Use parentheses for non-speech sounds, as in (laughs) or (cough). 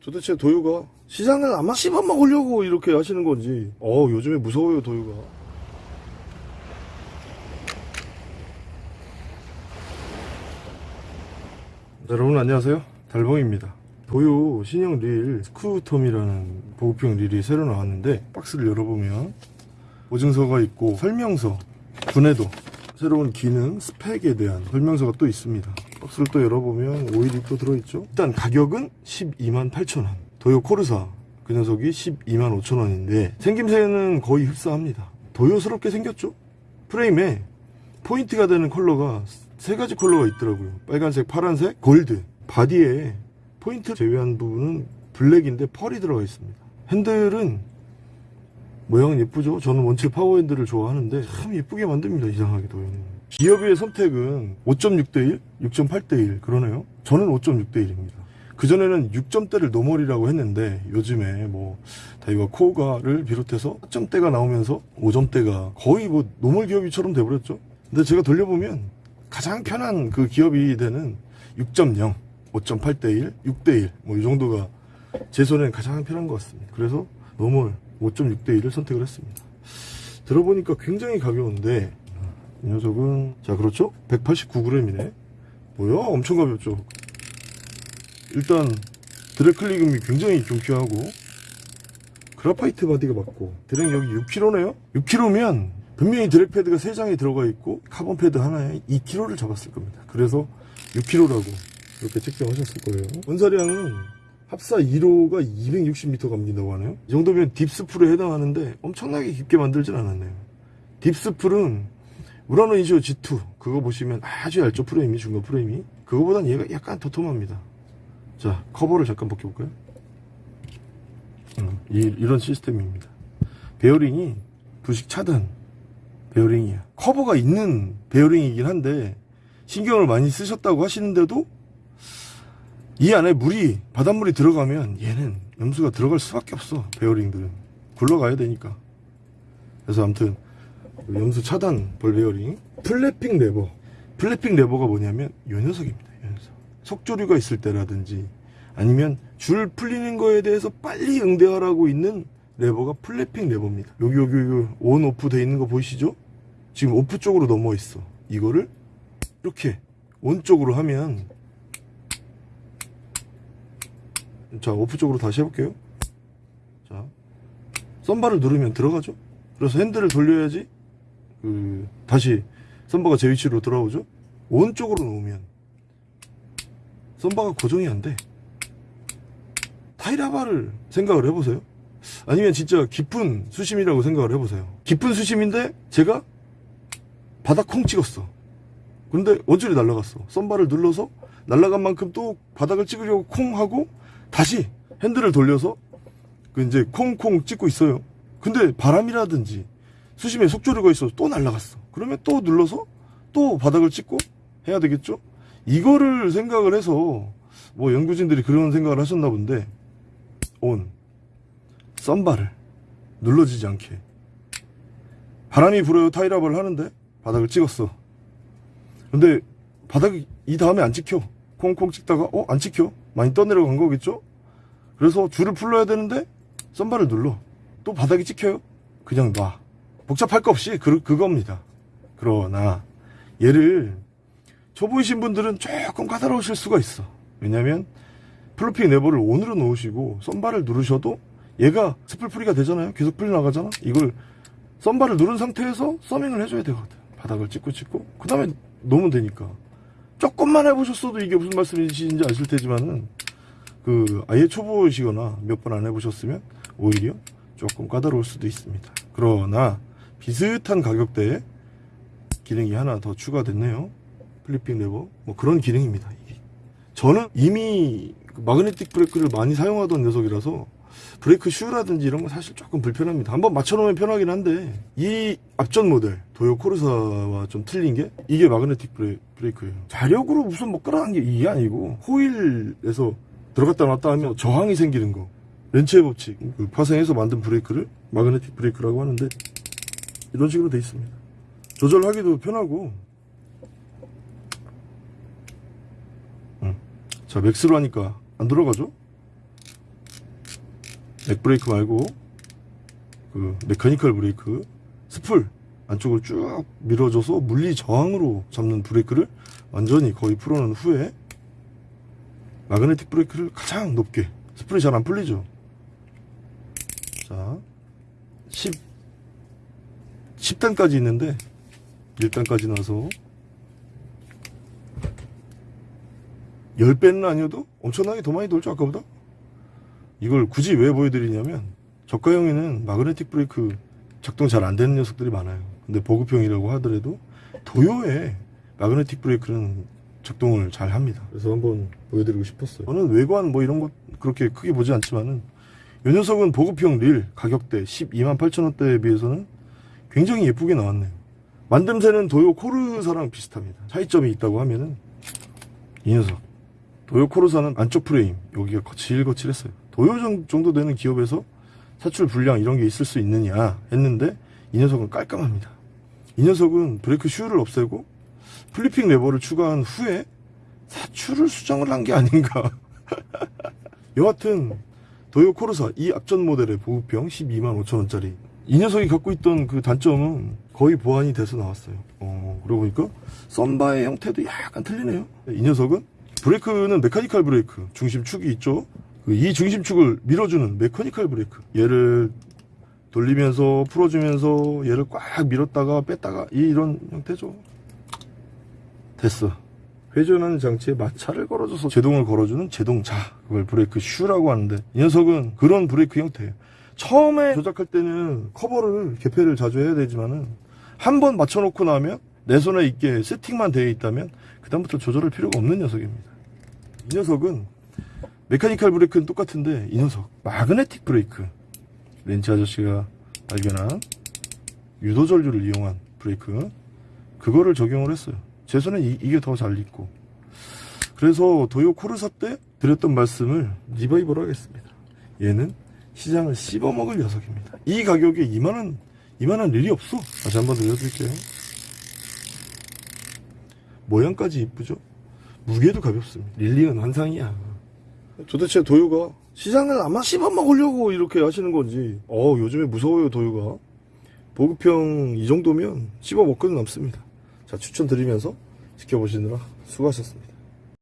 도대체 도요가 시장을 아마 씹어먹으려고 이렇게 하시는 건지. 어 요즘에 무서워요 도요가. 네, 여러분 안녕하세요. 달봉입니다. 도요 신형 릴 스쿠톰이라는 보급형 릴이 새로 나왔는데 박스를 열어보면 보증서가 있고 설명서 분해도 새로운 기능 스펙에 대한 설명서가 또 있습니다 박스를 또 열어보면 오일이 또 들어있죠? 일단 가격은 12만 8천원. 도요 코르사. 그 녀석이 12만 5천원인데 생김새는 거의 흡사합니다. 도요스럽게 생겼죠? 프레임에 포인트가 되는 컬러가 세 가지 컬러가 있더라고요. 빨간색 파란색 골드. 바디에 포인트 제외한 부분은 블랙인데 펄이 들어가 있습니다. 핸들은 모양은 예쁘죠? 저는 원체 파워 핸들을 좋아하는데 참 예쁘게 만듭니다 이상하게도 기어비 선택은 5.6대1 6.8대1 그러네요. 저는 5.6대1입니다. 그전에는 6점대를 normal이라고 했는데 요즘에 뭐 다이와 코가를 비롯해서 4점대가 나오면서 5점대가 거의 뭐 normal 기어비처럼 돼버렸죠. 근데 제가 돌려보면 가장 편한 그 기어비대는 6.0 5.8대1 6대1 뭐 이 정도가 제 손에는 가장 편한 것 같습니다. 그래서 normal 5.6대1을 선택을 했습니다. 들어보니까 굉장히 가벼운데 이 녀석은 자 그렇죠? 189g이네. 뭐야? 엄청 가볍죠? 일단 드래클리금이 굉장히 경쾌하고 그라파이트 바디가 맞고 드랙 여기 6kg네요? 6kg면 분명히 드랙 패드가 3장이 들어가 있고 카본 패드 하나에 2kg를 잡았을 겁니다. 그래서 6kg라고 이렇게 책정하셨을 거예요. 원사량은 합사 1호가 260m 감긴다고 하네요. 이 정도면 deep spool에 해당하는데 엄청나게 깊게 만들진 않았네요. deep spool은 우라노 인시오 G2 그거 보시면 아주 얇죠 프레임이 중간 프레임이. 그거보단 얘가 약간 도톰합니다. 자 커버를 잠깐 벗겨볼까요? 음, 이, 이런 시스템입니다. 베어링이 부식 차단 베어링이야. 커버가 있는 베어링이긴 한데 신경을 많이 쓰셨다고 하시는데도 이 안에 물이 바닷물이 들어가면 얘는 염수가 들어갈 수밖에 없어 베어링들은. 굴러가야 되니까. 그래서 아무튼 염수 차단 볼 베어링. Flipping 레버. Flipping 레버가 뭐냐면 이 녀석입니다 이 녀석. 속조류가 있을 때라든지 아니면 줄 풀리는 거에 대해서 빨리 응대하라고 있는 레버가 flipping 레버입니다. 여기 여기 여기 on off 돼 있는 거 보이시죠? 지금 off 쪽으로 넘어 있어. 이거를 이렇게 on 쪽으로 하면 자 오프 쪽으로 다시 해볼게요. 자 썬바를 누르면 들어가죠? 그래서 핸들을 돌려야지 그 다시 썬바가 제 위치로 돌아오죠? 온 쪽으로 놓으면 썬바가 고정이 안돼. 타이라바를 생각을 해보세요. 아니면 진짜 깊은 수심이라고 생각을 해보세요. 깊은 수심인데 제가 바닥 콩 찍었어. 근데 원줄이 날라갔어. 썬바를 눌러서 날라간 만큼 또 바닥을 찍으려고 콩 하고 다시 핸들을 돌려서 그 이제 콩콩 찍고 있어요. 근데 바람이라든지 수심에 속조류가 있어서 또 날라갔어. 그러면 또 눌러서 또 바닥을 찍고 해야 되겠죠? 이거를 생각을 해서 뭐 연구진들이 그런 생각을 하셨나 본데 온 썬바를 눌러지지 않게. 바람이 불어요. 타이랍을 하는데 바닥을 찍었어. 근데 바닥이 이 다음에 안 찍혀. 콩콩 찍다가 어 안 찍혀. 많이 떠내려간 거겠죠? 그래서 줄을 풀러야 되는데 thumb bar를 눌러. 또 바닥이 찍혀요. 그냥 놔 복잡할 거 없이 그, 그겁니다. 그러나 얘를 초보이신 분들은 조금 까다로우실 수가 있어. 왜냐면 flipping 레버를 on으로 놓으시고 thumb bar를 누르셔도 얘가 spool free가 되잖아요. 계속 풀려 나가잖아. 이걸 썬바를 누른 상태에서 thumbing을 해줘야 되거든. 바닥을 찍고 찍고. 그 다음에 놓으면 되니까. 조금만 해보셨어도 이게 무슨 말씀이신지 아실 테지만은 그 아예 초보시거나 몇 번 안 해보셨으면 오히려 조금 까다로울 수도 있습니다. 그러나 비슷한 가격대에 기능이 하나 더 추가됐네요. Flipping 레버. 뭐 그런 기능입니다. 저는 이미 그 마그네틱 브레이크를 많이 사용하던 녀석이라서 브레이크 슈라든지 이런 거 사실 조금 불편합니다. 한번 맞춰놓으면 편하긴 한데 이 앞전 모델 도요 코르사와 좀 틀린 게 이게 마그네틱 브레, 브레이크예요. 자력으로 무슨 뭐 끌어간 게 이게 아니고 호일에서 들어갔다 놨다 하면 저항이 생기는 거. 렌츠의 법칙. 그 파생해서 만든 브레이크를 마그네틱 브레이크라고 하는데 이런 식으로 돼 있습니다. 조절하기도 편하고. 음. 자 max로 하니까 안 들어가죠? mag 브레이크 말고 그 mechanical 브레이크 spool 안쪽을 쭉 밀어줘서 물리 저항으로 잡는 브레이크를 완전히 거의 풀어놓은 후에 마그네틱 브레이크를 가장 높게 spool이 잘 안 풀리죠? 자 10, 10단까지 있는데 1단까지 나서. 10배는 아니어도 엄청나게 더 많이 돌죠 아까보다? 이걸 굳이 왜 보여드리냐면 저가형에는 마그네틱 브레이크 작동 잘 안 되는 녀석들이 많아요. 근데 보급형이라고 하더라도 도요에 마그네틱 브레이크는 작동을 잘 합니다. 그래서 한번 보여드리고 싶었어요. 저는 외관 뭐 이런 것 그렇게 크게 보지 않지만은 이 녀석은 보급형 릴 가격대 12만 8천원대에 비해서는 굉장히 예쁘게 나왔네요. 만듦새는 도요 코르사랑 비슷합니다. 차이점이 있다고 하면은 이 녀석. 도요 코르사는 안쪽 프레임 여기가 거칠거칠했어요. 도요 정- 정도 되는 기업에서 사출 불량 이런 게 있을 수 있느냐 했는데 이 녀석은 깔끔합니다. 이 녀석은 브레이크 슈를 없애고 flipping 레버를 추가한 후에 사출을 수정을 한 게 아닌가. (laughs) 여하튼 도요 코르사 이 앞전 모델의 보급형 12만 5천원짜리 이 녀석이 갖고 있던 그 단점은 거의 보완이 돼서 나왔어요. 어, 그러고 보니까 썬바의 형태도 약간 틀리네요. 이 녀석은 브레이크는 mechanical 브레이크 중심축이 있죠. 그이 중심축을 밀어주는 mechanical 브레이크. 얘를 돌리면서 풀어주면서 얘를 꽉 밀었다가 뺐다가 이런 형태죠. 됐어. 회전하는 장치에 마찰을 걸어줘서 제동을 걸어주는 제동자 그걸 브레이크 슈라고 하는데 이 녀석은 그런 브레이크 형태예요 처음에 조작할 때는 커버를 개폐를 자주 해야 되지만은 한 번 맞춰놓고 나면 내 손에 익게 세팅만 되어 있다면 그 다음부터 조절할 필요가 없는 녀석입니다. 이 녀석은 mechanical 브레이크는 똑같은데 이 녀석 magnetic 브레이크. 렌츠 아저씨가 발견한 유도 전류를 이용한 브레이크. 그거를 적용을 했어요. 제 손에 이, 게 더잘 있고. 그래서 도요 코르사 때 드렸던 말씀을 리바이벌 하겠습니다. 얘는 시장을 씹어먹을 녀석입니다. 이 가격에 이만한 이만한 일이 없어. 다시 한번 들려드릴게요. 모양까지 이쁘죠? 무게도 가볍습니다. 릴리는 환상이야. 도대체 도요가 시장을 아마 씹어먹으려고 이렇게 하시는 건지. 어 요즘에 무서워요 도요가. 보급형 이 정도면 씹어먹고는 남습니다. 자 추천드리면서 지켜보시느라 수고하셨습니다